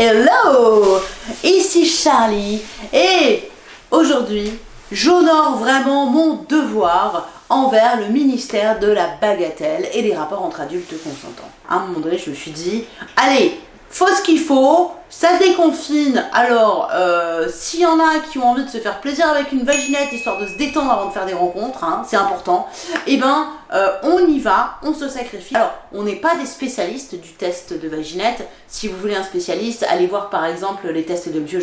Hello Ici Charlie et aujourd'hui j'honore vraiment mon devoir envers le ministère de la bagatelle et des rapports entre adultes consentants. À un moment donné je me suis dit, allez, faut ce qu'il faut, ça déconfine, alors euh, s'il y en a qui ont envie de se faire plaisir avec une vaginette histoire de se détendre avant de faire des rencontres, hein, c'est important, et eh ben euh, on y va, on se sacrifie. Alors on n'est pas des spécialistes du test de vaginette, si vous voulez un spécialiste, allez voir par exemple les tests de Bio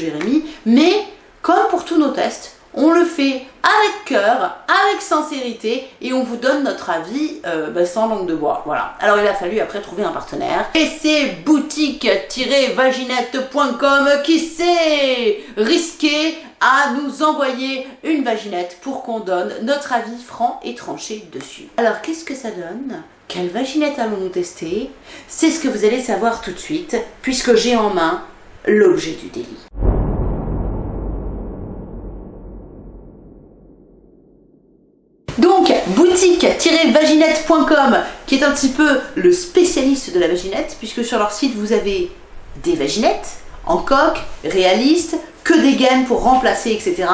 mais comme pour tous nos tests, on le fait avec cœur, avec sincérité et on vous donne notre avis euh, bah, sans langue de bois. Voilà. Alors il a fallu après trouver un partenaire. Et c'est boutique-vaginette.com qui s'est risqué à nous envoyer une vaginette pour qu'on donne notre avis franc et tranché dessus. Alors qu'est-ce que ça donne? Quelle vaginette allons-nous tester? C'est ce que vous allez savoir tout de suite puisque j'ai en main l'objet du délit. boutique-vaginette.com, qui est un petit peu le spécialiste de la vaginette, puisque sur leur site, vous avez des vaginettes en coque, réalistes, que des gaines pour remplacer, etc.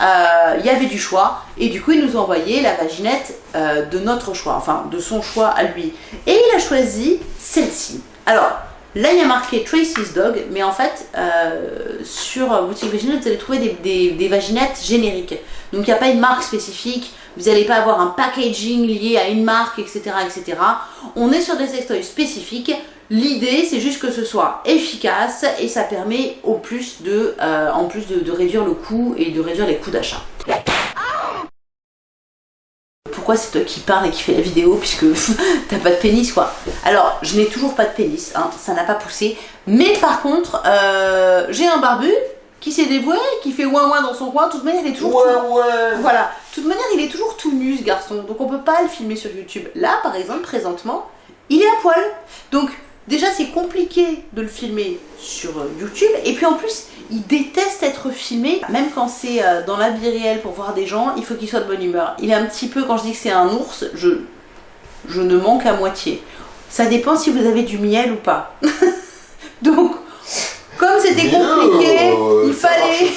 Euh, il y avait du choix, et du coup, ils nous ont envoyé la vaginette euh, de notre choix, enfin, de son choix à lui. Et il a choisi celle-ci. Alors, Là, il y a marqué Tracy's Dog, mais en fait, euh, sur Boutique Vaginette, vous allez trouver des, vaginettes génériques. Donc, il n'y a pas une marque spécifique vous n'allez pas avoir un packaging lié à une marque, etc. etc. On est sur des sextoys spécifiques. L'idée, c'est juste que ce soit efficace et ça permet au plus euh, en plus de, réduire le coût et de réduire les coûts d'achat. Pourquoi c'est toi qui parle et qui fait la vidéo puisque t'as pas de pénis quoi Alors, je n'ai toujours pas de pénis, hein, ça n'a pas poussé. Mais par contre, euh, j'ai un barbu qui s'est dévoué, qui fait ouin ouin dans son coin, de toute manière il est toujours ouais, ouais. Voilà, de toute manière il est toujours tout nu ce garçon, donc on peut pas le filmer sur YouTube. Là par exemple, présentement, il est à poil. Donc déjà c'est compliqué de le filmer sur euh, YouTube, et puis en plus il déteste être filmé, même quand c'est euh, dans la vie réelle pour voir des gens, il faut qu'il soit de bonne humeur. Il est un petit peu, quand je dis que c'est un ours, je, je ne manque à moitié. Ça dépend si vous avez du miel ou pas. donc comme c'était compliqué, euh, il fallait...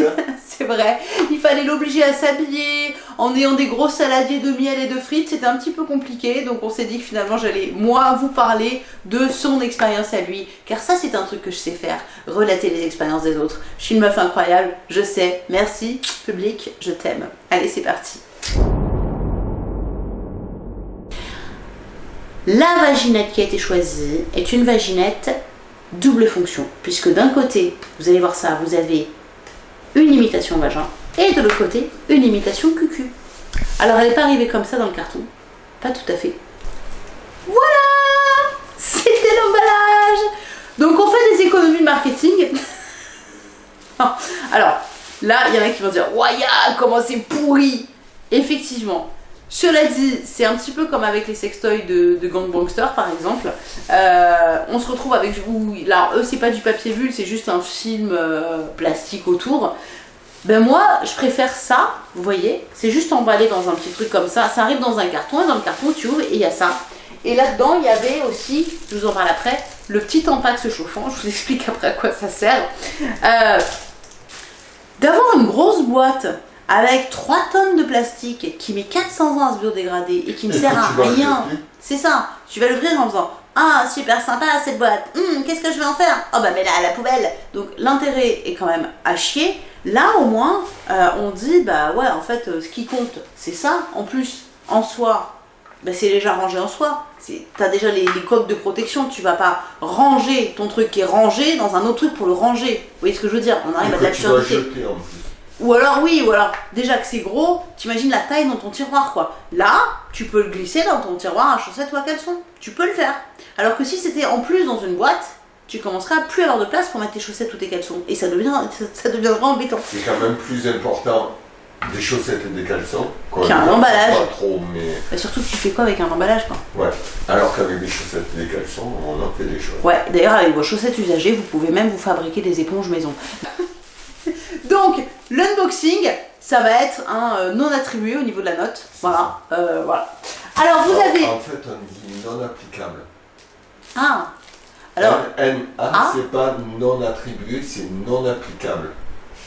Hein. C'est vrai, il fallait l'obliger à s'habiller en ayant des gros saladiers de miel et de frites, c'était un petit peu compliqué, donc on s'est dit que finalement j'allais moi vous parler de son expérience à lui, car ça c'est un truc que je sais faire, relater les expériences des autres. Je suis une meuf incroyable, je sais, merci, public, je t'aime. Allez c'est parti. La vaginette qui a été choisie est une vaginette double fonction, puisque d'un côté, vous allez voir ça, vous avez une imitation vagin, et de l'autre côté, une imitation cucu. Alors elle n'est pas arrivée comme ça dans le carton, pas tout à fait. Voilà C'était l'emballage Donc on fait des économies de marketing. Alors, là, il y en a qui vont dire « Waya, comment c'est pourri !» Effectivement, cela dit, c'est un petit peu comme avec les sextoys de, de Gangbangster par exemple. Euh, on se retrouve avec... Où, là, eux, c'est pas du papier bulle, c'est juste un film euh, plastique autour. Ben moi, je préfère ça, vous voyez, c'est juste emballé dans un petit truc comme ça. Ça arrive dans un carton, et dans le carton, tu ouvres et il y a ça. Et là-dedans, il y avait aussi, je vous en parle après, le petit tampax chauffant. Je vous explique après à quoi ça sert. Euh, D'avoir une grosse boîte avec 3 tonnes de plastique qui met 400 ans à se biodégrader et qui ne sert à rien. C'est ça. Tu vas l'ouvrir en faisant Ah, super sympa cette boîte. Hum, qu'est-ce que je vais en faire? Oh, bah, mets-la à la poubelle. Donc, l'intérêt est quand même à chier. Là, au moins, euh, on dit Bah, ouais, en fait, euh, ce qui compte, c'est ça. En plus, en soi, bah, c'est déjà rangé en soi. T'as déjà les, les, coques de protection, tu vas pas ranger ton truc qui est rangé dans un autre truc pour le ranger. Vous voyez ce que je veux dire? On arrive à de l'absurdité. Ou alors oui, ou alors déjà que c'est gros, t'imagines la taille dans ton tiroir quoi. Là, tu peux le glisser dans ton tiroir à chaussettes ou à caleçon. Tu peux le faire. Alors que si c'était en plus dans une boîte, tu commenceras à plus avoir de place pour mettre tes chaussettes ou tes caleçons. Et ça, devient, ça, deviendra embêtant. C'est quand même plus important des chaussettes et des caleçons. Qu'un emballage. Pas trop, mais... Bah, surtout que tu fais quoi avec un emballage quoi Ouais, alors qu'avec des chaussettes et des caleçons, on en fait des choses. Ouais, d'ailleurs avec vos chaussettes usagées, vous pouvez même vous fabriquer des éponges maison. L'unboxing, ça va être un euh, non attribué au niveau de la note. Voilà, euh, voilà. Alors, vous avez... En fait, on dit non applicable. Ah Alors, NA, Ah. c'est pas non attribué, c'est non applicable.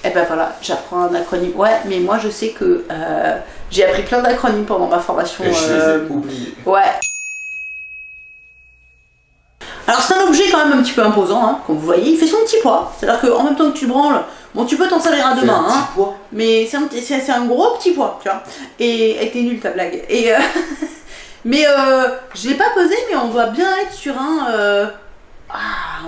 eh ben voilà, j'apprends un acronyme. Ouais, mais moi je sais que euh, j'ai appris plein d'acronymes pendant ma formation. Et je euh, les ai oubliés. Ouais. Alors c'est un objet quand même un petit peu imposant, hein, comme vous voyez. Il fait son petit poids. C'est-à-dire qu'en même temps que tu le branles, bon tu peux t'en servir à un hein, poids. mais c'est un, un gros petit poids, tu vois. Et elle était nulle ta blague. Et euh, mais euh, je l'ai pas pesé, mais on doit bien être sur un euh, ah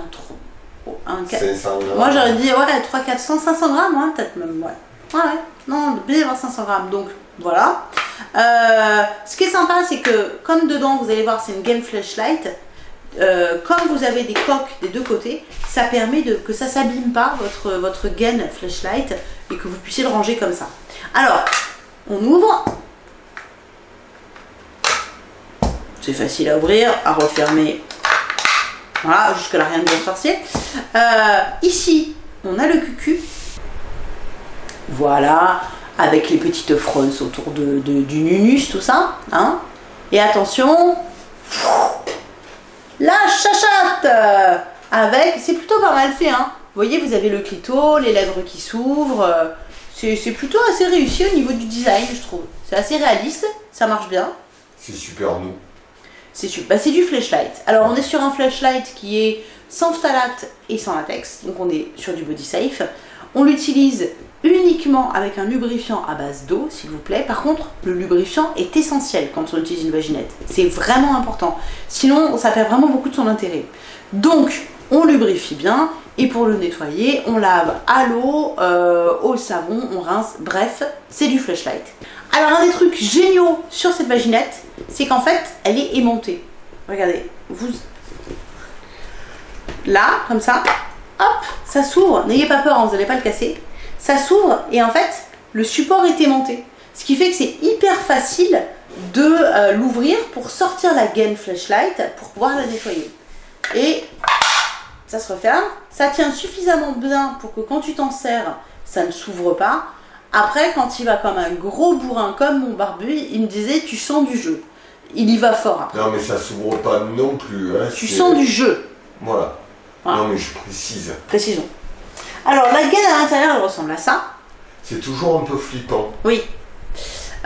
oh, un quatre- 500 grammes. moi j'aurais dit ouais 3 400 500 grammes hein, peut-être même ouais ouais ouais non bien avoir 500 grammes donc voilà Euh, ce qui est sympa c'est que comme dedans vous allez voir c'est une game flashlight euh, comme vous avez des coques des deux côtés ça permet de, que ça s'abîme pas votre, votre gain flashlight et que vous puissiez le ranger comme ça alors on ouvre c'est facile à ouvrir à refermer voilà, jusque là rien de bien sorcier. Euh, ici, on a le cucu. Voilà, avec les petites frosses autour de, de- du nunus, tout ça. Hein. Et attention, la chachate Avec, c'est plutôt pas mal fait. Hein. Vous voyez, vous avez le clito, les lèvres qui s'ouvrent. C'est c'est plutôt assez réussi au niveau du design, je trouve. C'est assez réaliste, ça marche bien. C'est super nous. C'est super. Bah, c'est du flashlight. Alors on est sur un flashlight qui est sans phtalate et sans latex, donc on est sur du body safe. On l'utilise uniquement avec un lubrifiant à base d'eau, s'il vous plaît. Par contre, le lubrifiant est essentiel quand on utilise une vaginette. C'est vraiment important. Sinon, ça perd vraiment beaucoup de son intérêt. Donc, on lubrifie bien. Et pour le nettoyer, on lave à l'eau, euh, au savon, on rince. Bref, c'est du flashlight. Alors, un des trucs géniaux sur cette vaginette, c'est qu'en fait, elle est aimantée. Regardez, vous. Là, comme ça, hop, ça s'ouvre. N'ayez pas peur, hein, vous n'allez pas le casser. Ça s'ouvre et en fait, le support est aimanté. Ce qui fait que c'est hyper facile de euh, l'ouvrir pour sortir la gaine flashlight pour pouvoir la nettoyer. Et ça se referme. Ça tient suffisamment bien pour que quand tu t'en sers, ça ne s'ouvre pas. Après, quand il va comme un gros bourrin comme mon barbu, il me disait tu sens du jeu. Il y va fort après. Non mais ça s'ouvre pas non plus. Hein, Tu sens du jeu, Voilà. Voilà. Non mais je précise. précisons. Alors la gaine à l'intérieur, elle ressemble à ça. C'est toujours un peu flippant. Oui.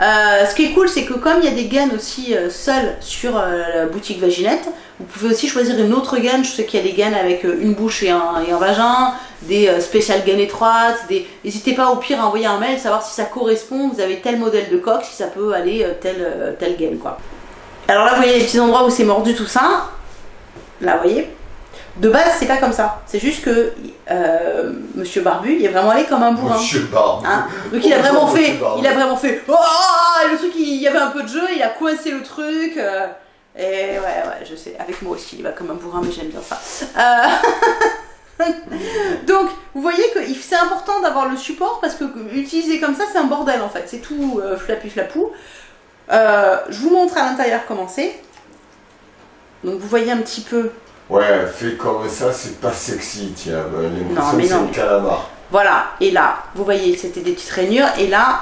Euh, ce qui est cool, c'est que comme il y a des gaines aussi euh, seules sur euh, la boutique Vaginette, vous pouvez aussi choisir une autre gaine. Je sais qu'il y a des gaines avec une bouche et un, et un vagin, des spéciales gaines étroites. Des... N'hésitez pas au pire à envoyer un mail, savoir si ça correspond. Vous avez tel modèle de coque, si ça peut aller telle, telle gaine quoi. Alors là, vous voyez les petits endroits où c'est mordu tout ça. Là, vous voyez. De base, c'est pas comme ça. C'est juste que euh, Monsieur Barbu, il est vraiment allé comme un bourrin. Monsieur Barbe. Hein Donc il a Bonjour, vraiment fait, il a vraiment fait, oh, le truc, il y avait un peu de jeu, il a coincé le truc. euh, et ouais, ouais, je sais, avec moi aussi, il va comme un bourrin, mais j'aime bien ça. Euh, Donc, vous voyez que c'est important d'avoir le support parce que utiliser comme ça, c'est un bordel en fait. C'est tout flapi flapou. Je vous montre à l'intérieur comment c'est. Donc vous voyez un petit peu Ouais, fait comme ça, c'est pas sexy, tiens. Non, L'impression mais que c'est non. un calamar. Voilà, et là, vous voyez, c'était des petites rainures, et là,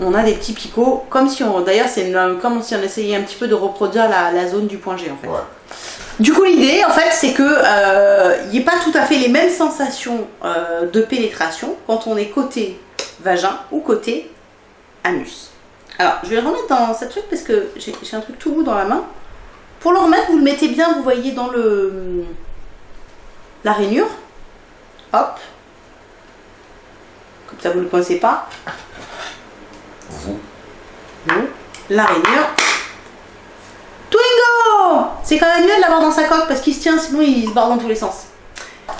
on a des petits picots, comme si on, d'ailleurs, c'est une- comme si on essayait un petit peu de reproduire la, la zone du point G, en fait. Ouais. Du coup, l'idée, en fait, c'est que euh, il n'y ait pas tout à fait les mêmes sensations euh, de pénétration quand on est côté vagin ou côté anus. Alors, je vais le remettre dans cette truc parce que j'ai j'ai un truc tout bout dans la main. Pour le remettre, vous le mettez bien, vous voyez, dans le la rainure. Hop. Comme ça, vous ne le coincez pas. Vous. Vous. La rainure. Twingo C'est quand même mieux de l'avoir dans sa coque parce qu'il se tient, sinon il se barre dans tous les sens.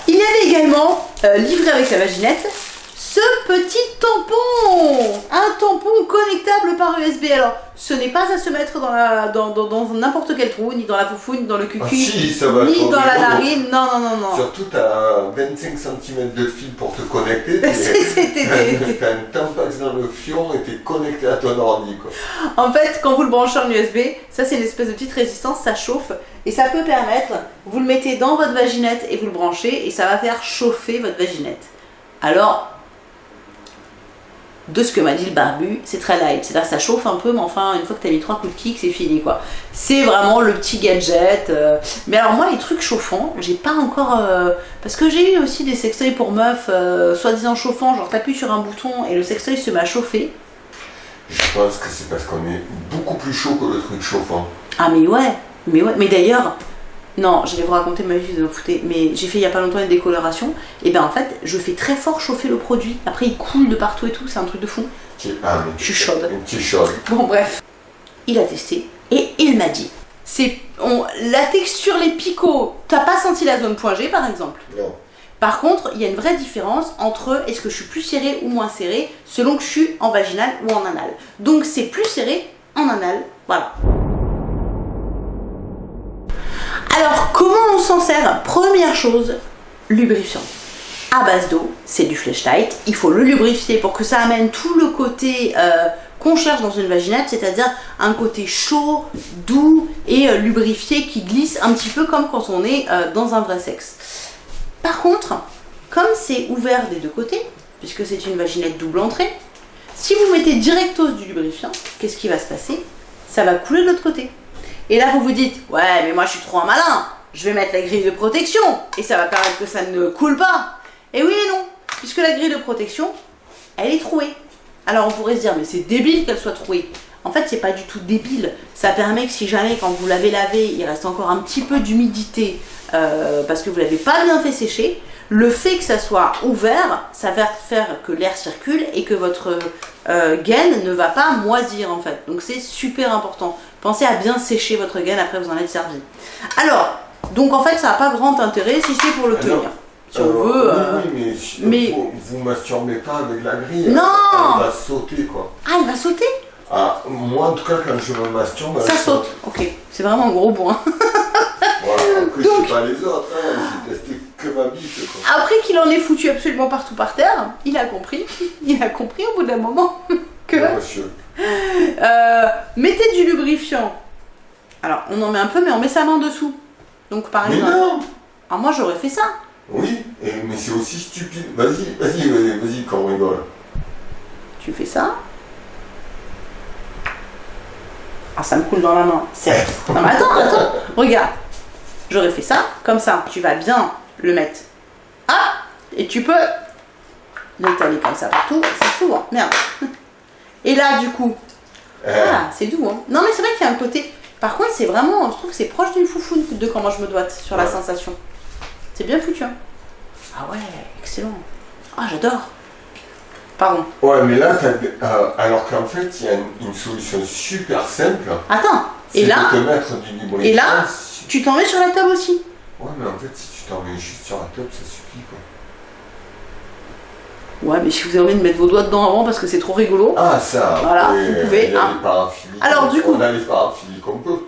Il y avait également, euh, livré avec la vaginette, ce petit tampon Un tampon connectable par USB. Alors, ce n'est pas à se mettre dans la- dans, dans, dans n'importe quel trou, ni dans la foufoune, ni dans le cucu, Ah si, ça va ni dans la narine. Non, non, non, non. Surtout, t'as 25 cm de fil pour te connecter. T'as un tampax dans le fion et t'es connecté à ton ordi, quoi. En fait, quand vous le branchez en USB, ça c'est une espèce de petite résistance, ça chauffe et ça peut permettre, vous le mettez dans votre vaginette et vous le branchez et ça va faire chauffer votre vaginette. Alors, de ce que m'a dit le barbu, c'est très light. C'est-à-dire ça chauffe un peu, mais enfin, une fois que tu as mis trois coups de kick, c'est fini quoi. C'est vraiment le petit gadget. euh. Mais alors moi, les trucs chauffants, j'ai pas encore... euh, Parce que j'ai eu aussi des sextoys pour meufs, euh, soi-disant chauffants, genre t'appuies sur un bouton et le sextoy se met à chauffer. Je pense que c'est parce qu'on est beaucoup plus chaud que le truc chauffant. Ah mais ouais, mais ouais, mais d'ailleurs, non, je vais vous raconter ma vie, vous en foutez, mais j'ai fait il y a pas longtemps une décoloration, et ben en fait, je fais très fort chauffer le produit, après il coule de partout et tout, c'est un truc de fou. Tu- Ah, Je suis chaude. Une petite chaude. Bon bref, il a testé, et il m'a dit, c'est la texture, les picots, t'as pas senti la zone point G par exemple? Non. par contre, il y a une vraie différence entre est-ce que je suis plus serré ou moins serré selon que je suis en vaginal ou en anal. Donc c'est plus serré en anal, voilà. Alors comment on s'en sert? Première chose, lubrifiant. À base d'eau, c'est du flash tight. Il faut le lubrifier pour que ça amène tout le côté euh, qu'on cherche dans une vaginette, c'est-à-dire un côté chaud, doux et euh, lubrifié qui glisse un petit peu comme quand on est euh, dans un vrai sexe. Par contre, comme c'est ouvert des deux côtés, puisque c'est une vaginette double entrée, si vous mettez directos du lubrifiant, qu'est-ce qui va se passer? Ça va couler de l'autre côté. Et là, vous vous dites, ouais, mais moi je suis trop un malin, je vais mettre la grille de protection, et ça va permettre que ça ne coule pas. Et oui et non, puisque la grille de protection, elle est trouée. Alors on pourrait se dire, mais c'est débile qu'elle soit trouée. En fait, c'est pas du tout débile. Ça permet que si jamais, quand vous l'avez lavé, il reste encore un petit peu d'humidité euh, parce que vous l'avez pas bien fait sécher, le fait que ça soit ouvert, ça va faire que l'air circule et que votre euh, gaine ne va pas moisir en fait. Donc c'est super important. Pensez à bien sécher votre gaine après vous en êtes servi. Alors, donc en fait, ça n'a pas grand intérêt si c'est pour le Ah tenir. Si on veut. euh, oui, mais, si- mais- Vous, vous masturbez pas avec la grille. Non Elle va sauter quoi. Ah, il va sauter? Ah, moi en tout cas quand je me masturbe, elle Ça saute. Ok, c'est vraiment un gros point. Voilà, après Donc- je sais pas les autres, hein, j'ai testé que ma bite quoi. Après qu'il en ait foutu absolument partout par terre, il a compris. Il a compris au bout d'un moment que Non, monsieur. Euh, mettez du lubrifiant. Alors, on en met un peu, mais on met sa main dessous. Donc, par Mais exemple. non Alors, moi, j'aurais fait ça. Oui, mais c'est aussi stupide. Vas-y, vas-y, vas-y, vas-y, quand on rigole. Tu fais ça. Ah, ça me coule dans la main. Certes. Non, mais attends, attends. Regarde. J'aurais fait ça. Comme ça, tu vas bien le mettre. Ah Et tu peux l'étaler comme ça partout. C'est souvent. Merde. Et là, du coup, Eh, Ah, c'est doux, hein. Non, mais c'est vrai qu'il y a un côté. Par contre, c'est vraiment. Je trouve que c'est proche d'une foufoune de comment je me doite sur la sensation. C'est bien foutu, hein. Ah ouais, excellent. Ah, j'adore. Pardon. Ouais, mais là, euh, alors qu'en fait, il y a une, une solution super simple. Attends. Et là, de te mettre du lubrifiant. et là tu t'en mets sur la table aussi. Ouais, mais en fait, tu t'en mets juste sur la table, ça suffit quoi. Ouais, mais si vous avez envie de mettre vos doigts dedans avant parce que c'est trop rigolo. Ah, ça. Voilà, vous pouvez, hein. Alors, du coup- On a les paraphiliques, on peut.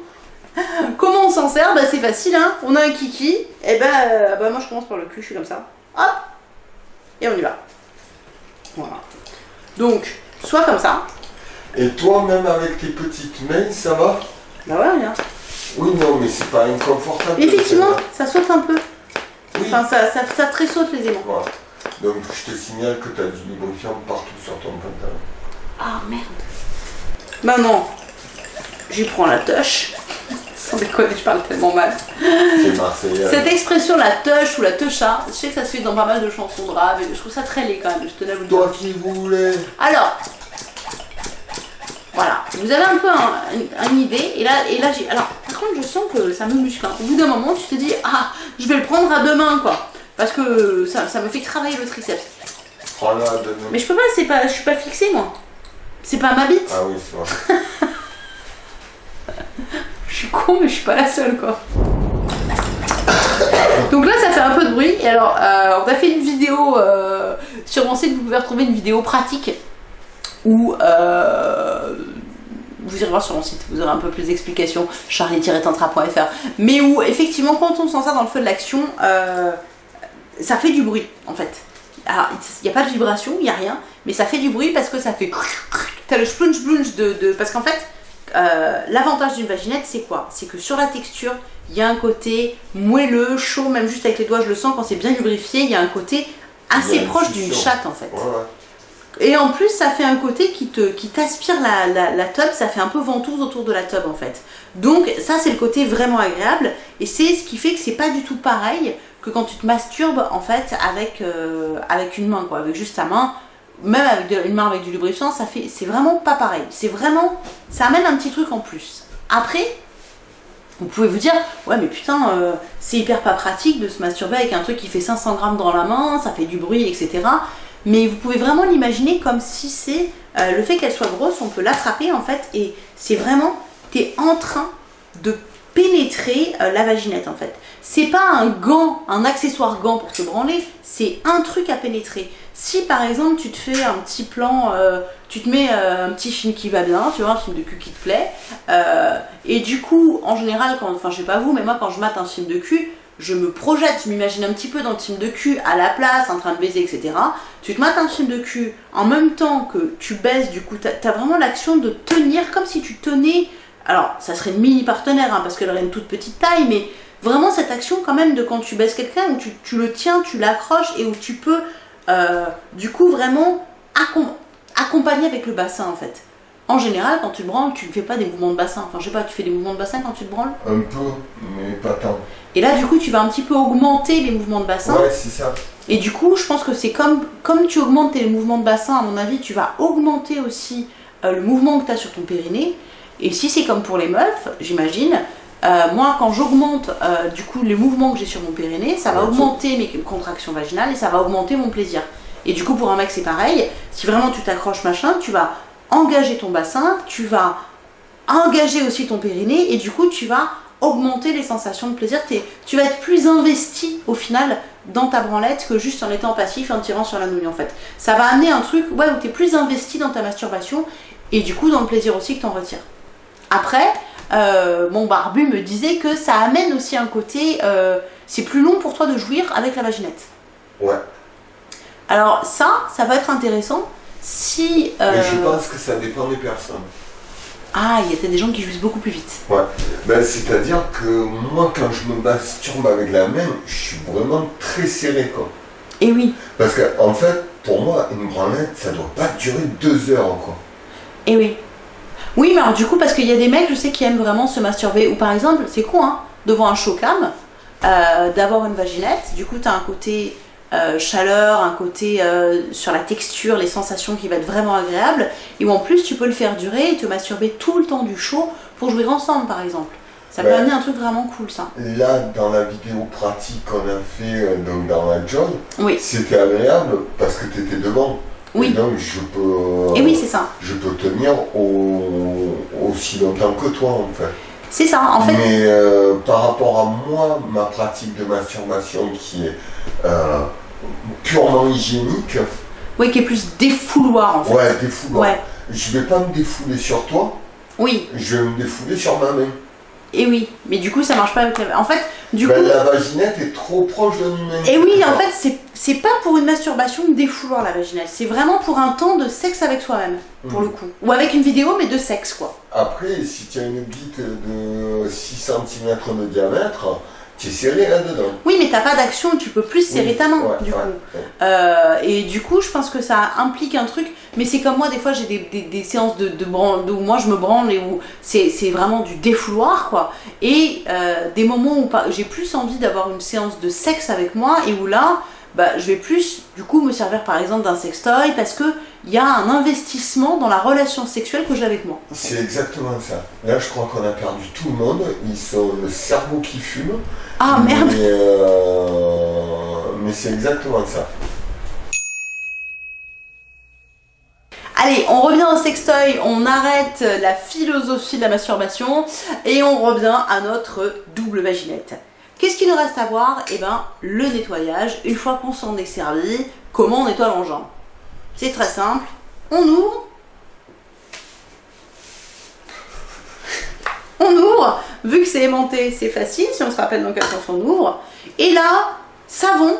Comment on s'en sert? Bah, c'est facile, hein. On a un kiki. Et ben, euh, bah, moi, je commence par le cul, je suis comme ça. Hop Et on y va. Voilà. Donc, soit comme ça. Et toi, même avec tes petites mains, ça va? Bah ouais, rien. Oui, non, mais c'est pas inconfortable. Effectivement, ça saute un peu. Enfin, ça, ça, ça tressaute les aimants. Voilà. Donc, je te signale que tu as du lubrifiant partout sur ton pantalon. Ah merde. Maintenant, j'y prends la touche. Sans déconner, je parle tellement mal. C'est Marseillais. Cette expression, la touche ou la toucha, je sais que ça se fait dans pas mal de chansons de rap et je trouve ça très laid quand même, je tenais à vous dire. Toi qui voulais. Alors, voilà, vous avez un peu un- une, une idée et là, et là j'ai. Alors, par contre, je sens que ça me muscle. hein. Au bout d'un moment, tu te dis, ah, je vais le prendre à deux mains quoi. Parce que ça, ça me fait travailler le triceps. Prends-la de nous. Mais je peux pas, c'est pas, je suis pas fixée moi. C'est pas ma bite. Ah oui, c'est vrai. Je suis con, mais je suis pas la seule, quoi. Donc là, ça fait un peu de bruit. Et alors, euh, on a fait une vidéo euh, sur mon site. Vous pouvez retrouver une vidéo pratique où euh, vous irez voir sur mon site. Vous aurez un peu plus d'explications. charlie-tantra.fr. Mais où, effectivement, quand on s'en sert dans le feu de l'action, euh, ça fait du bruit, en fait. Alors, il n'y a pas de vibration, il n'y a rien, mais ça fait du bruit parce que ça fait. T'as le splunge splunge de, de. Parce qu'en fait, euh, l'avantage d'une vaginette, c'est quoi? C'est que sur la texture, il y a un côté moelleux, chaud, même juste avec les doigts, je le sens quand c'est bien lubrifié, il y a un côté assez proche d'une chatte en fait. Ouais, ouais. Et en plus, ça fait un côté qui te qui t'aspire la, la, tub, ça fait un peu ventouse autour de la tub en fait. Donc ça c'est le côté vraiment agréable et c'est ce qui fait que c'est pas du tout pareil que quand tu te masturbes en fait avec, euh, avec une main quoi, avec juste ta main, même avec une main avec du lubrifiant, ça fait c'est vraiment pas pareil. C'est vraiment ça amène un petit truc en plus. Après, vous pouvez vous dire, ouais mais putain, euh, c'est hyper pas pratique de se masturber avec un truc qui fait 500 grammes dans la main, ça fait du bruit, etc. Mais vous pouvez vraiment l'imaginer comme si c'est euh, le fait qu'elle soit grosse, on peut l'attraper en fait, et c'est vraiment, t'es en train de pénétrer euh, la vaginette en fait. C'est pas un gant, un accessoire gant pour te branler, c'est un truc à pénétrer. Si par exemple tu te fais un petit plan, euh, tu te mets un petit film qui va bien, tu vois, un film de cul qui te plaît, et du coup, en général, quand, enfin je sais pas vous, mais moi quand je mate un film de cul, je me projette, je m'imagine un petit peu dans le film de cul, à la place, en train de baiser, etc. Tu te mates un film de cul en même temps que tu baises, du coup, t'as as vraiment l'action de tenir comme si tu tenais. Alors, ça serait une mini partenaire, hein, parce qu'elle aurait une toute petite taille, mais vraiment cette action quand même de quand tu baises quelqu'un, où tu, le tiens, tu l'accroches et où tu peux, euh, du coup, vraiment accom- accompagner avec le bassin en fait. En général, quand tu te branles, tu ne fais pas des mouvements de bassin. Enfin, je sais pas, tu fais des mouvements de bassin quand tu te branles? Un peu, mais pas tant. Et là, du coup, tu vas un petit peu augmenter les mouvements de bassin. Ouais, c'est ça. Et du coup, je pense que c'est comme, comme tu augmentes tes mouvements de bassin, à mon avis, tu vas augmenter aussi euh, le mouvement que tu as sur ton périnée. Et si c'est comme pour les meufs, j'imagine, euh, moi, quand j'augmente euh, du coup les mouvements que j'ai sur mon périnée, ça va augmenter mes contractions vaginales et ça va augmenter mon plaisir. Et du coup, pour un mec, c'est pareil. Si vraiment tu t'accroches machin, tu vas engager ton bassin, tu vas engager aussi ton périnée et du coup, tu vas augmenter les sensations de plaisir. Tu vas être plus investi au final dans ta branlette que juste en étant passif et en tirant sur la nouille en fait. Ça va amener un truc ouais, où tu es plus investi dans ta masturbation et du coup dans le plaisir aussi que tu en retires. Après, euh, mon barbu me disait que ça amène aussi un côté, euh, c'est plus long pour toi de jouir avec la vaginette. Ouais. Alors ça, ça va être intéressant si... euh, Mais je pense que ça dépend des personnes. Ah, il y a des gens qui jouissent beaucoup plus vite. Ouais. Ben, C'est-à-dire que moi, quand je me masturbe avec la main, je suis vraiment très serré, quoi. Et oui, Parce que, en fait, pour moi, une branlette, ça doit pas durer deux heures, quoi. et oui. Oui, mais alors du coup, parce qu'il y a des mecs, je sais, qui aiment vraiment se masturber, ou par exemple, c'est con, hein, devant un showcam, euh, d'avoir une vaginette, du coup, tu as un côté euh, chaleur, un côté euh, sur la texture, les sensations qui va être vraiment agréable, et où en plus, tu peux le faire durer et te masturber tout le temps du show pour jouer ensemble, par exemple. Ça peut Ouais. amener un truc vraiment cool, ça. Là, dans la vidéo pratique qu'on a fait euh, donc dans la job, Oui, c'était agréable parce que tu étais devant. Et oui. donc, je peux, Et oui, c'est ça. je peux tenir au- aussi longtemps que toi, en fait. C'est ça, en fait. Mais euh, par rapport à moi, ma pratique de masturbation qui est euh, purement hygiénique, Oui, qui est plus défouloir, en fait. ouais, défouloir. Ouais. Je vais pas me défouler sur toi, Oui, je vais me défouler sur ma main. Et oui. Mais du coup, ça marche pas avec la... En fait, du Ben, coup... la vaginette est trop proche de ma main. Et oui, en fait, c'est- c'est pas pour une masturbation défouloir la vaginale, c'est vraiment pour un temps de sexe avec soi-même, pour le coup. Ou avec une vidéo, mais de sexe, quoi. Après, si tu as une bite de 6 cm de diamètre, tu es serré là-dedans. Oui, mais t'as pas d'action, tu peux plus serrer Oui, ta main, ouais, du ouais, coup. ouais. Euh, et du coup, je pense que ça implique un truc, mais c'est comme moi, des fois, j'ai des, des- des séances de, de branle, où moi je me branle et où c'est vraiment du défouloir, quoi. Et euh, des moments où j'ai plus envie d'avoir une séance de sexe avec moi et où là, bah, je vais plus, du coup, me servir par exemple d'un sextoy parce que il y a un investissement dans la relation sexuelle que j'ai avec moi. C'est exactement ça. Là, je crois qu'on a perdu tout le monde. Ils sont le cerveau qui fume. Ah merde Mais, euh, mais c'est exactement ça. Allez, on revient au sextoy, on arrête la philosophie de la masturbation et on revient à notre double vaginette. Qu'est-ce qu'il nous reste à voir? Eh ben, le nettoyage. Une fois qu'on s'en est servi, comment on nettoie l'engin? C'est très simple. On ouvre. On ouvre. Vu que c'est aimanté, c'est facile. Si on se rappelle dans quel sens on ouvre. Et là, savon,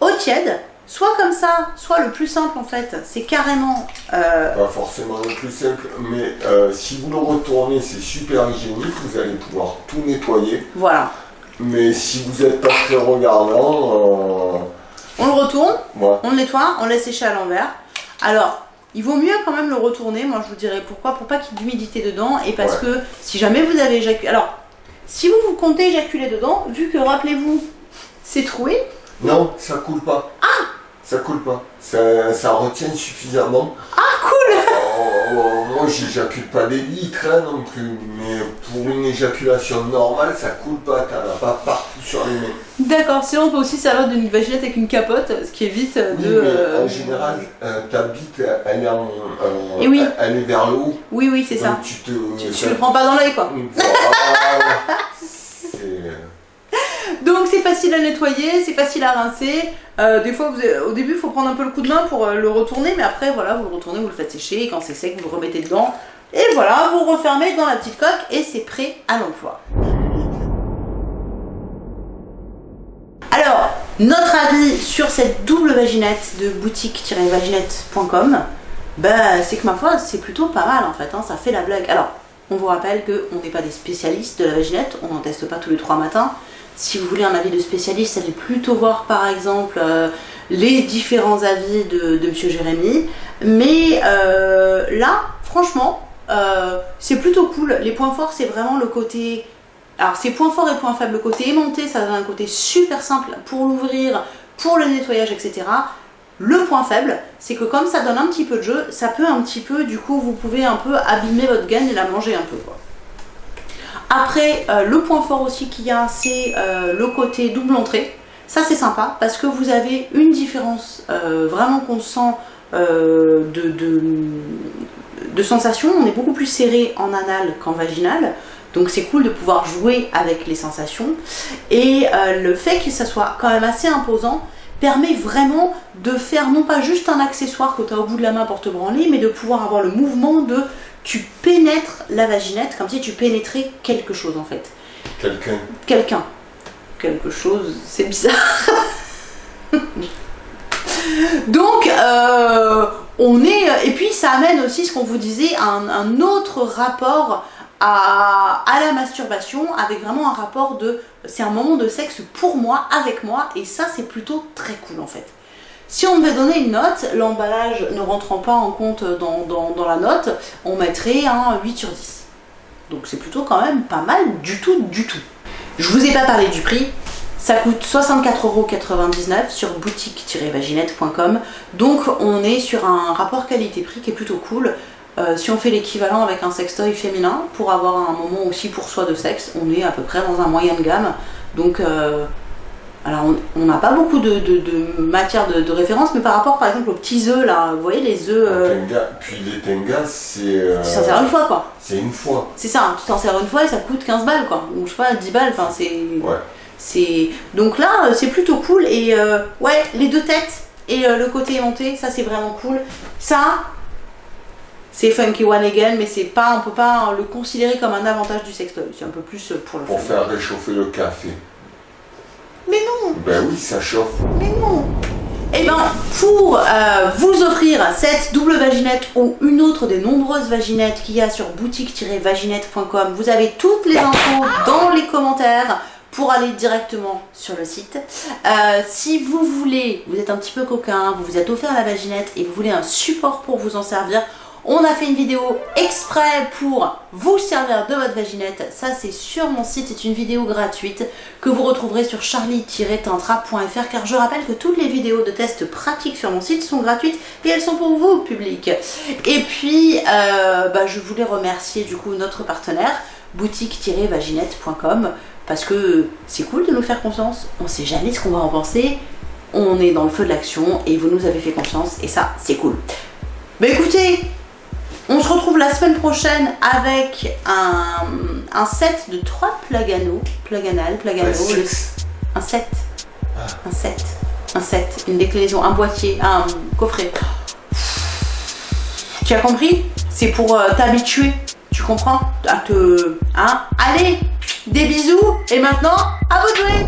eau tiède. Soit comme ça, soit le plus simple en fait, c'est carrément euh, Pas forcément le plus simple, mais euh, si vous le retournez, c'est super hygiénique. Vous allez pouvoir tout nettoyer. Voilà. Mais si vous n'êtes pas très regardant, euh, On le retourne, on le nettoie, on le laisse sécher à l'envers. Alors, il vaut mieux quand même le retourner. Moi, je vous dirais pourquoi. Pour pas qu'il y ait d'humidité dedans. Et parce que si jamais vous avez éjaculé. Alors, si vous, vous comptez éjaculer dedans, vu que, rappelez-vous, c'est troué. Non, ça coule pas. Ah Ça coule pas. Ça, ça retient suffisamment. Ah, cool moi, j'éjacule pas des litres hein, non plus. Mais pour une éjaculation normale, ça coule pas. T'en as pas partout sur les mains. D'accord, sinon on peut aussi servir d'une vaginette avec une capote, ce qui évite Oui, de. mais euh, en général, euh, ta bite, elle est, en, en- Et oui. elle est vers le haut. Oui, oui, c'est ça. Donc tu te. Tu, tu ça- le prends pas dans l'œil, quoi. Voilà. Donc c'est facile à nettoyer, c'est facile à rincer. Euh, des fois, vous au début, il faut prendre un peu le coup de main pour euh, le retourner, mais après, voilà, vous le retournez, vous le faites sécher, et quand c'est sec, vous le remettez dedans. Et voilà, vous refermez dans la petite coque, et c'est prêt à l'emploi. Alors, notre avis sur cette double vaginette de boutique-vaginette.com, bah, c'est que ma foi, c'est plutôt pas mal en fait, hein, ça fait la blague. Alors, on vous rappelle qu'on n'est pas des spécialistes de la vaginette, on n'en teste pas tous les trois matins. Si vous voulez un avis de spécialiste, allez plutôt voir par exemple euh, les différents avis de, de Monsieur Jérémy. Mais euh, là, franchement, euh, c'est plutôt cool. Les points forts, c'est vraiment le côté alors c'est points forts et points faibles. Le côté aimanté, ça donne un côté super simple pour l'ouvrir, pour le nettoyage, etc. Le point faible, c'est que comme ça donne un petit peu de jeu, ça peut un petit peu, du coup, vous pouvez un peu abîmer votre gaine et la manger un peu. Quoi. Après, euh, le point fort aussi qu'il y a, c'est euh, le côté double entrée. Ça c'est sympa parce que vous avez une différence euh, vraiment qu'on sent de, de, sensation. On est beaucoup plus serré en anal qu'en vaginal. Donc c'est cool de pouvoir jouer avec les sensations. Et le fait que ça soit quand même assez imposant permet vraiment de faire non pas juste un accessoire que tu as au bout de la main pour te branler, mais de pouvoir avoir le mouvement de tu pénètres la vaginette comme si tu pénétrais quelque chose en fait. Quelqu'un. Quelqu'un. Quelque chose, c'est bizarre. Donc, euh, on est. Et puis, ça amène aussi ce qu'on vous disait, un, un autre rapport à, à la masturbation, avec vraiment un rapport de. C'est un moment de sexe pour moi, avec moi, et ça, c'est plutôt très cool en fait. Si on devait donner une note, l'emballage ne rentrant pas en compte dans, la note, on mettrait un 8 sur 10. Donc c'est plutôt quand même pas mal du tout, du tout. Je vous ai pas parlé du prix. Ça coûte 64,99€ sur boutique-vaginette.com. Donc on est sur un rapport qualité-prix qui est plutôt cool. Euh, si on fait l'équivalent avec un sextoy féminin, pour avoir un moment aussi pour soi de sexe, on est à peu près dans un moyen de gamme. Donc, euh, alors on- n'a pas beaucoup de, de- de matière de, de référence, mais par rapport par exemple aux petits œufs là, vous voyez les œufs, euh, Tenga- Puis les tengas, c'est. euh, tu t'en sers une fois quoi. C'est une fois. C'est ça, hein, tu t'en sers une fois et ça coûte 15 balles quoi. Ou je sais pas, 10 balles, enfin c'est. Ouais. c'est Donc là, euh, c'est plutôt cool et euh, ouais, les deux têtes et le côté aimanté, ça c'est vraiment cool. Ça, c'est funky one again, mais c'est pas, on peut pas le considérer comme un avantage du sextoy. C'est un peu plus pour le Pour fun. faire réchauffer le café. Mais non Ben oui, ça chauffe. Mais non Eh ben, pour euh, vous offrir cette double vaginette ou une autre des nombreuses vaginettes qu'il y a sur boutique-vaginette.com, vous avez toutes les infos dans les commentaires pour aller directement sur le site. Euh, si vous voulez, vous êtes un petit peu coquin, vous vous êtes offert la vaginette et vous voulez un support pour vous en servir, on a fait une vidéo exprès pour vous servir de votre vaginette. Ça, c'est sur mon site. C'est une vidéo gratuite que vous retrouverez sur charlie-tantra.fr car je rappelle que toutes les vidéos de tests pratiques sur mon site sont gratuites et elles sont pour vous, public. Et puis, euh, bah, je voulais remercier du coup notre partenaire boutique-vaginette.com parce que c'est cool de nous faire confiance. On sait jamais ce qu'on va en penser. On est dans le feu de l'action et vous nous avez fait confiance et ça, c'est cool. Bah écoutez, on se retrouve la semaine prochaine avec un, un set de 3 plugano, pluganal, plugano, le- un set, un set, un set, une déclinaison, un boîtier, un coffret. Tu as compris? C'est pour euh, t'habituer, tu comprends? À te... Hein? Allez, des bisous et maintenant, à vous de jouer